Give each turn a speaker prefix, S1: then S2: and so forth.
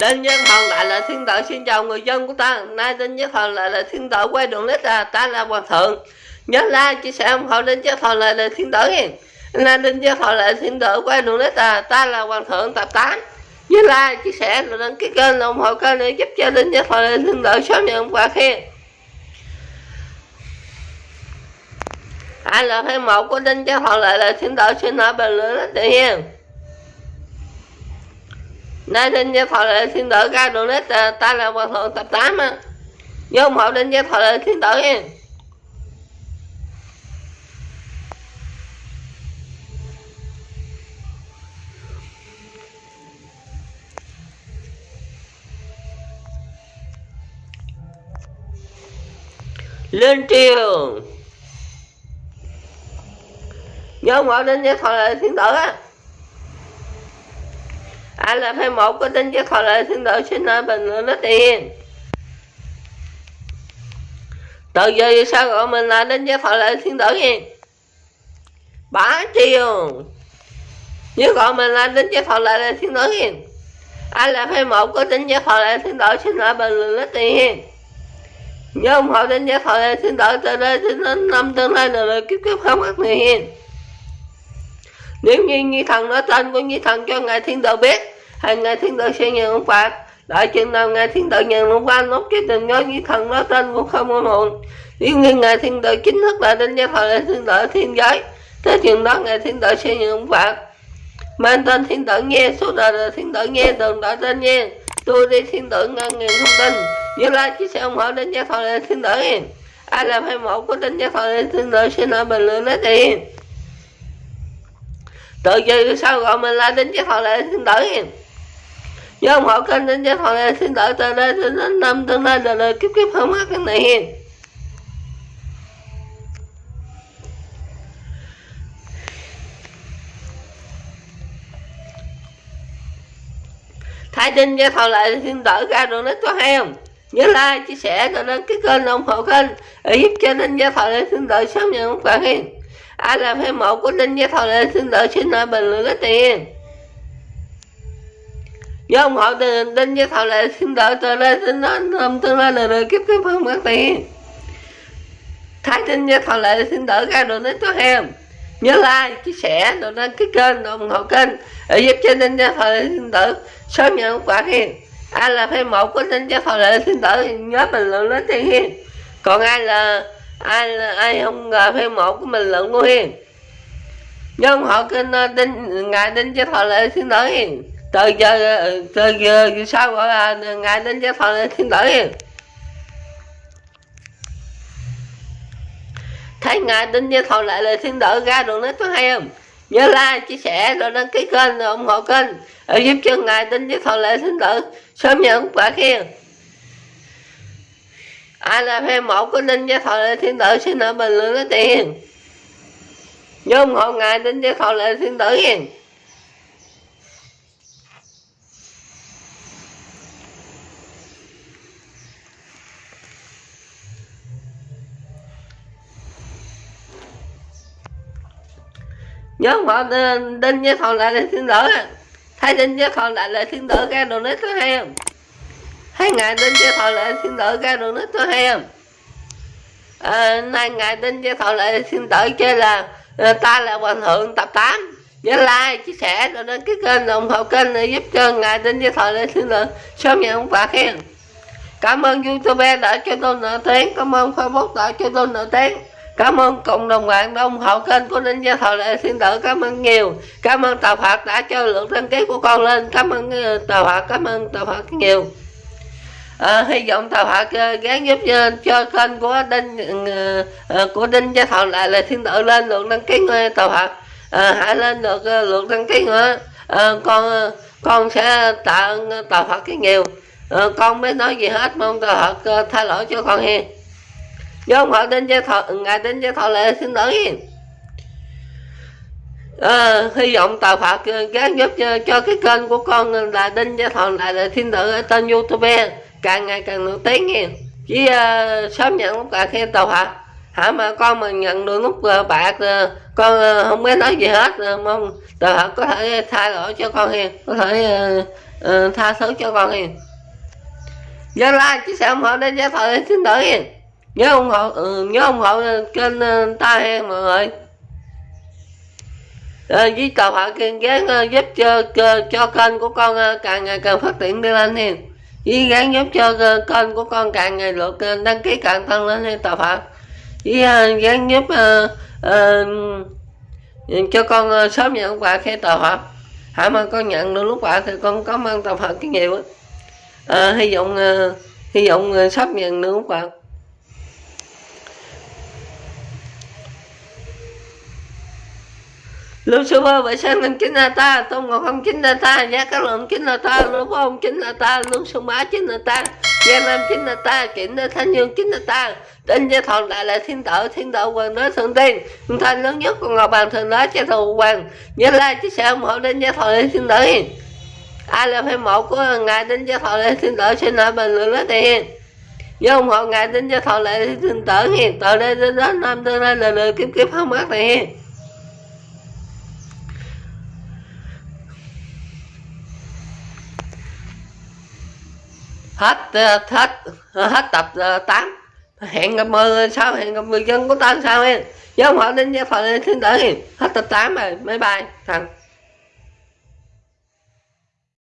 S1: Đinh Nhân Thần lại là thiên tử, xin chào người dân của ta. Nay Đinh Nhân Thần lại là thiên tử quay đường lít à Ta là Hoàng thượng. Nhớ like chia sẻ ủng hộ Đinh Nhân Thần lại là thiên tử nha Nay Đinh Nhân Thần lại là thiên tử quay đường lít à Ta là Hoàng thượng tập 8 Nhớ like chia sẻ rồi đăng ký kênh, ủng hộ kênh để giúp cho Đinh Nhân Thần lại là thiên tử sớm nhận quà khen. Ai là fan một của Đinh Nhân Thần lại là thiên tử, xin hỏi bình luận rất tự nhiên Nay Đinh Gia Thọ lệ xin đỡ ca đồ nết à, ta là hòa thượng tập 8 á Nhớ ủng hộ Đinh Gia Thọ lệ xin đỡ nha Lên triều. Nhớ ủng hộ Đinh Gia Thọ lệ xin đỡ á ai là phải một có tính chất còn lại xin đợi xin nói bình luận nó tiền. Từ giờ sao gọi mình là đến với thọ lại thiên tử gì bá chiều nếu gọi mình là đến với thọ lại là thiên tử nha ai là phải một có tính chất thọ lại thiên tử xin nói bình luận nó tiền. Nhớ ủng hộ đến với thọ lại thiên tử từ đây đến năm tương lai là kiếp kiếp không mất người hiền nếu như Nhi Thần nói tên của Nhi Thần cho Ngài Thiên Tử biết hay nghe Thiên Tử sẽ nhận ông phạt đại chừng nào nghe Thiên Tử nhận ông phạt Nốt cái tình cho như Thần nói tên cũng không có muộn Nếu như Ngài Thiên Tử chính thức là đến gia thời là Thiên Tử Thiên Giới Thế chừng đó Ngài Thiên Tử sẽ nhận ông phạt Mang tên Thiên Tử nghe Suốt đời là Thiên Tử nghe Đừng đợi tên nghe Tôi đi Thiên Tử nghe ngàn thông tin Như like chỉ sẻ ủng hộ đến gia thời là Thiên Tử Ai làm hai một của đến gia thời là Thiên Tử Xin hỏi bình luận nói tiền tự dư sao gọi mình là đến chế thọ là thiên tử nhớ ủng hộ kênh đinh chế thọ này, xin đợi từ đây đến năm tương lai đời đời kiếp kiếp không hết cái này. Hiền thái đinh chế thọ lại xin đợi ra rồi nó có hay không? Nhớ like, chia sẻ rồi đến cái kênh ủng hộ kênh để giúp cho Ninh Gia thọ lệ xin đợi sớm nhận một bạn hiền. Ai làm hay mẫu của Ninh Gia Thọ Lệ xin đợi xin lại bình luận cái tiền do ông họ từ Đinh Gia thảo Lệ xin đợi từ đây xin nói hôm tương lai là đời kiếp kiếp không mất tiền Thái tin Gia thảo Lệ xin đợi ra đồ đến có em. Nhớ like, chia sẻ rồi đăng ký kênh ủng hộ kênh. Để giúp cho Đinh Gia thảo Lệ xin đợi sớm nhận quả hiền. Ai là fan một của Đinh Gia thảo Lệ xin đợi nhớ bình luận đến tiền hiền. Còn ai là ai là, ai không ngờ phê một của mình luận của hiền. Nhưng họ kênh đinh ngài đinh cho thọ lệ xin lỗi hiền từ giờ từ giờ sao gọi là ngài đến cho thọ thiên tử thấy ngài đinh cho thọ lại là thiên tử ra đường nít có hay không? Nhớ like, chia sẻ, rồi đăng ký kênh, rồi ủng hộ kênh. Để giúp cho ngài đinh cho thọ lệ thiên tử sớm nhận quả khen ai là fan một của đinh gia thọ lệ thiên tử xin ở bình luận lấy tiền. Nhớ ủng hộ ngài đinh gia thọ lệ thiên tử hiền. Nhớ ủng ờ, đinh gia thọ lệ thiên tử thấy đinh gia thọ lệ thiên tử ra đồ nít tôi hay không? Thấy ngài đinh cho thọ lại thiên tử ra đường nước tôi hay không? À, nay ngài đinh cho thọ lại thiên tử chơi là ờ, ta là hoàng thượng tập 8 nhớ like chia sẻ rồi đến cái kênh ủng hộ kênh để giúp cho ngài đinh cho thọ lại thiên tử sớm nhận ông bà khen. Cảm ơn youtube đã cho tôi nợ tiếng cảm ơn facebook đã cho tôi nợ tiếng cảm ơn cộng đồng bạn đã ủng hộ kênh của Đinh Gia Thọ Lệ. Thiên Tử cảm ơn nhiều. Cảm ơn tàu Phật đã cho lượng đăng ký của con lên. Cảm ơn ờ, tàu Phật cảm ơn tàu Phật nhiều. À, hy vọng tàu Phật uh, ờ, gán giúp cho, cho kênh của đinh uh, của đinh gia thọ lại là thiên tử lên lượng đăng ký uh, tàu Phật À, hãy lên được uh, lượng đăng ký nữa. À, con uh, con sẽ tạ ơn tàu Phật cái nhiều. À, con mới nói gì hết. Mong tàu Phật uh, tha lỗi cho con hiền do họ đinh gia thọ ngài đến gia thọ lại xin tử À, ờ, hy vọng tàu Phật ờ, gán giúp cho, cho cái kênh của con ờ, là Đinh Gia Thọ lại là thiên tử ở tên YouTube. Càng ngày càng nổi tiếng nghe. Chỉ uh, sớm nhận lúc cả khen tàu phật. Hả mà con mà nhận được nút uh, bạc uh, con uh, không biết nói gì hết uh, mong tàu Phật có thể thay đổi cho con hiền có thể uh, uh, tha thứ cho con hiền Gia like chia sẻ ủng hộ đến gia thọ thiên tử hiền nhớ ủng hộ ừ, nhớ ủng hộ kênh uh, ta he mọi người. À, với cầu họ kiên gán ờ, uh, giúp cho cho kênh của con uh, càng ngày càng phát triển đi lên hiền với gán giúp cho uh, kênh của con càng ngày lượt uh, đăng ký càng tăng lên hiền tàu phật với uh, gán giúp uh, uh, cho con uh, sớm nhận quà khi tàu phật hãy mà con nhận được lúc quà thì con cảm ơn tàu phật cái nhiều á. À, hy vọng uh, hy vọng uh, sắp nhận được lúc quà. Lưu sư bơ vệ sinh năm chính là ta, tôn ngọc không chính là ta, giá các lượng chính là ta, lưu phó không chính là ta, luôn sư bá chính là ta, gia nam chính là ta, Kiểm là thanh dương chính là ta, tên gia thọ đại là thiên tử, thiên tử hoàng đế thượng tiên, thanh lớn nhất của ngọc bàn thường nói cha thù hoàng, nhớ lai chia sẻ ủng hộ đến gia thọ Đại thiên tử ai là fan mẫu của ngài đến gia thọ Đại thiên tử xin hỏi bình luận đó tiền nhớ ủng hộ ngài đến gia thọ lễ thiên tử hiền từ đây đến đó năm tương lai là lời kiếm kiếm không mất này hết ờ, hết ờ, hết tập ờ, 8 hẹn gặp mười sao? Hẹn gặp người dân của ta sao em? Nhớ họ đến với phần thiên tử hết tập 8 rồi. Bye bye. Thằng